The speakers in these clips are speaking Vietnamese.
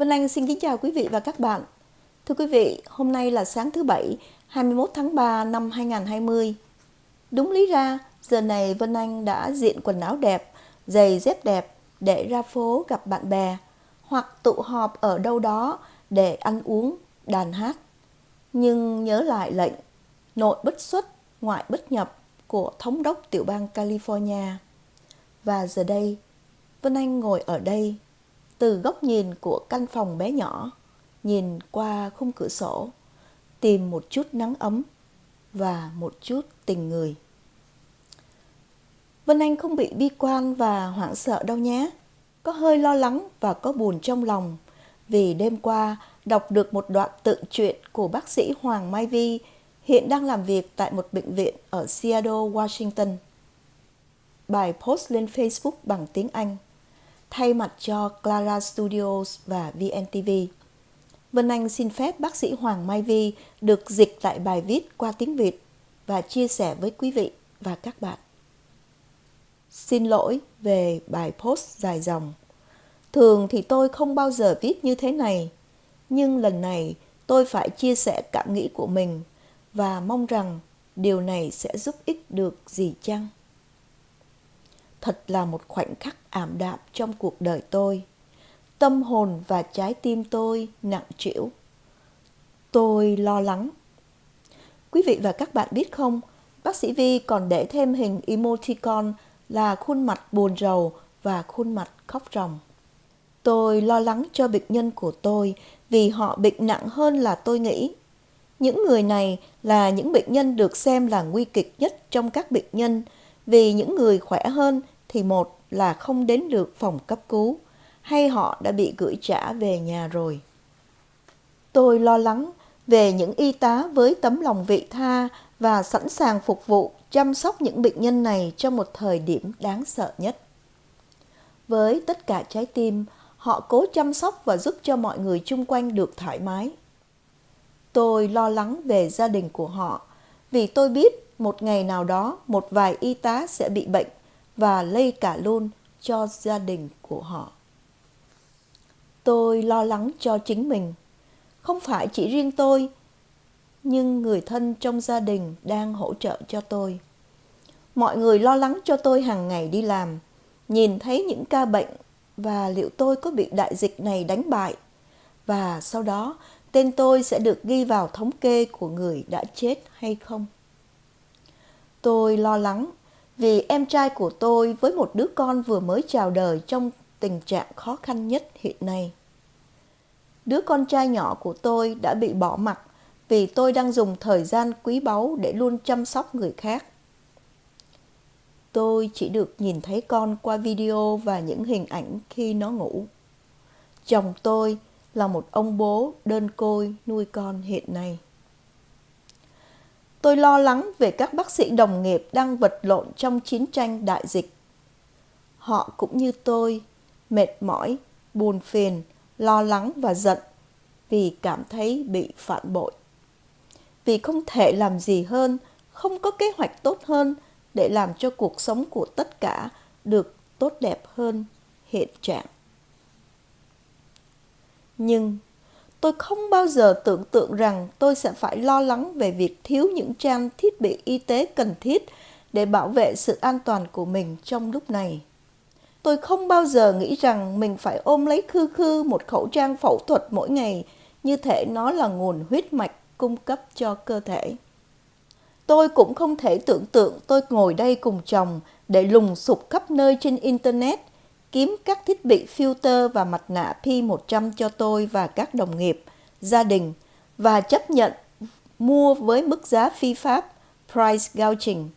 Vân Anh xin kính chào quý vị và các bạn. Thưa quý vị, hôm nay là sáng thứ Bảy, 21 tháng 3 năm 2020. Đúng lý ra, giờ này Vân Anh đã diện quần áo đẹp, giày dép đẹp để ra phố gặp bạn bè hoặc tụ họp ở đâu đó để ăn uống, đàn hát. Nhưng nhớ lại lệnh nội bất xuất, ngoại bất nhập của thống đốc tiểu bang California. Và giờ đây, Vân Anh ngồi ở đây từ góc nhìn của căn phòng bé nhỏ, nhìn qua khung cửa sổ, tìm một chút nắng ấm và một chút tình người. Vân Anh không bị bi quan và hoảng sợ đâu nhé. Có hơi lo lắng và có buồn trong lòng vì đêm qua đọc được một đoạn tự truyện của bác sĩ Hoàng Mai Vi hiện đang làm việc tại một bệnh viện ở Seattle, Washington. Bài post lên Facebook bằng tiếng Anh thay mặt cho Clara Studios và VNTV. Vân Anh xin phép bác sĩ Hoàng Mai Vi được dịch lại bài viết qua tiếng Việt và chia sẻ với quý vị và các bạn. Xin lỗi về bài post dài dòng. Thường thì tôi không bao giờ viết như thế này, nhưng lần này tôi phải chia sẻ cảm nghĩ của mình và mong rằng điều này sẽ giúp ích được gì chăng? Thật là một khoảnh khắc ảm đạm trong cuộc đời tôi. Tâm hồn và trái tim tôi nặng trĩu. Tôi lo lắng. Quý vị và các bạn biết không, bác sĩ Vi còn để thêm hình emoticon là khuôn mặt buồn rầu và khuôn mặt khóc ròng. Tôi lo lắng cho bệnh nhân của tôi vì họ bệnh nặng hơn là tôi nghĩ. Những người này là những bệnh nhân được xem là nguy kịch nhất trong các bệnh nhân vì những người khỏe hơn thì một là không đến được phòng cấp cứu hay họ đã bị gửi trả về nhà rồi. Tôi lo lắng về những y tá với tấm lòng vị tha và sẵn sàng phục vụ chăm sóc những bệnh nhân này trong một thời điểm đáng sợ nhất. Với tất cả trái tim, họ cố chăm sóc và giúp cho mọi người chung quanh được thoải mái. Tôi lo lắng về gia đình của họ vì tôi biết một ngày nào đó một vài y tá sẽ bị bệnh và lây cả luôn cho gia đình của họ. Tôi lo lắng cho chính mình, không phải chỉ riêng tôi, nhưng người thân trong gia đình đang hỗ trợ cho tôi. Mọi người lo lắng cho tôi hàng ngày đi làm, nhìn thấy những ca bệnh và liệu tôi có bị đại dịch này đánh bại. Và sau đó, tên tôi sẽ được ghi vào thống kê của người đã chết hay không. Tôi lo lắng vì em trai của tôi với một đứa con vừa mới chào đời trong tình trạng khó khăn nhất hiện nay. Đứa con trai nhỏ của tôi đã bị bỏ mặc vì tôi đang dùng thời gian quý báu để luôn chăm sóc người khác. Tôi chỉ được nhìn thấy con qua video và những hình ảnh khi nó ngủ. Chồng tôi là một ông bố đơn côi nuôi con hiện nay. Tôi lo lắng về các bác sĩ đồng nghiệp đang vật lộn trong chiến tranh đại dịch. Họ cũng như tôi, mệt mỏi, buồn phiền, lo lắng và giận vì cảm thấy bị phản bội. Vì không thể làm gì hơn, không có kế hoạch tốt hơn để làm cho cuộc sống của tất cả được tốt đẹp hơn hiện trạng. Nhưng tôi không bao giờ tưởng tượng rằng tôi sẽ phải lo lắng về việc thiếu những trang thiết bị y tế cần thiết để bảo vệ sự an toàn của mình trong lúc này. Tôi không bao giờ nghĩ rằng mình phải ôm lấy khư khư một khẩu trang phẫu thuật mỗi ngày, như thể nó là nguồn huyết mạch cung cấp cho cơ thể. Tôi cũng không thể tưởng tượng tôi ngồi đây cùng chồng để lùng sục khắp nơi trên Internet kiếm các thiết bị filter và mặt nạ P100 cho tôi và các đồng nghiệp, gia đình và chấp nhận mua với mức giá phi pháp price gouging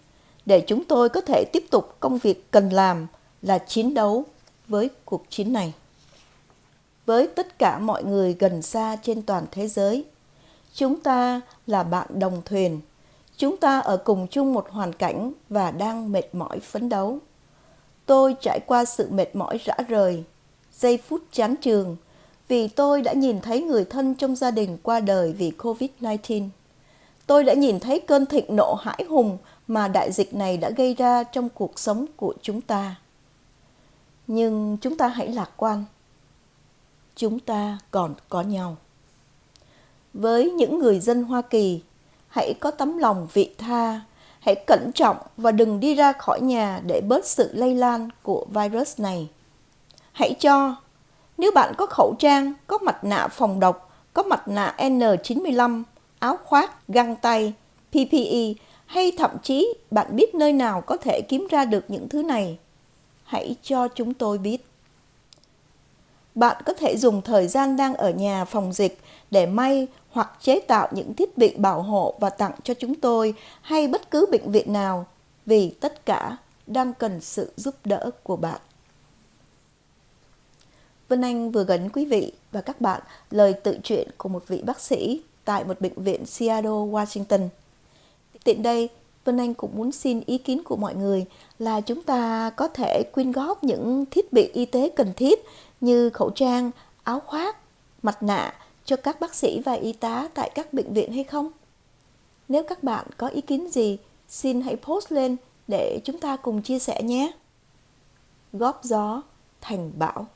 để chúng tôi có thể tiếp tục công việc cần làm là chiến đấu với cuộc chiến này. Với tất cả mọi người gần xa trên toàn thế giới, chúng ta là bạn đồng thuyền. Chúng ta ở cùng chung một hoàn cảnh và đang mệt mỏi phấn đấu. Tôi trải qua sự mệt mỏi rã rời, giây phút chán trường, vì tôi đã nhìn thấy người thân trong gia đình qua đời vì COVID-19. Tôi đã nhìn thấy cơn thịnh nộ hãi hùng mà đại dịch này đã gây ra trong cuộc sống của chúng ta. Nhưng chúng ta hãy lạc quan. chúng ta còn có nhau. Với những người dân Hoa Kỳ, hãy có tấm lòng vị tha, hãy cẩn trọng và đừng đi ra khỏi nhà để bớt sự lây lan của virus này. Hãy cho, nếu bạn có khẩu trang, có mặt nạ phòng độc, có mặt nạ N95, áo khoác, găng tay, PPE hay thậm chí bạn biết nơi nào có thể kiếm ra được những thứ này, hãy cho chúng tôi biết. Bạn có thể dùng thời gian đang ở nhà phòng dịch để may hoặc chế tạo những thiết bị bảo hộ và tặng cho chúng tôi hay bất cứ bệnh viện nào vì tất cả đang cần sự giúp đỡ của bạn. Vân Anh vừa gắn quý vị và các bạn lời tự truyện của một vị bác sĩ tại một bệnh viện Seattle, Washington. Tiện đây, Vân Anh cũng muốn xin ý kiến của mọi người là chúng ta có thể quyên góp những thiết bị y tế cần thiết như khẩu trang, áo khoác, mặt nạ cho các bác sĩ và y tá tại các bệnh viện hay không? Nếu các bạn có ý kiến gì, xin hãy post lên để chúng ta cùng chia sẻ nhé. Góp gió thành bão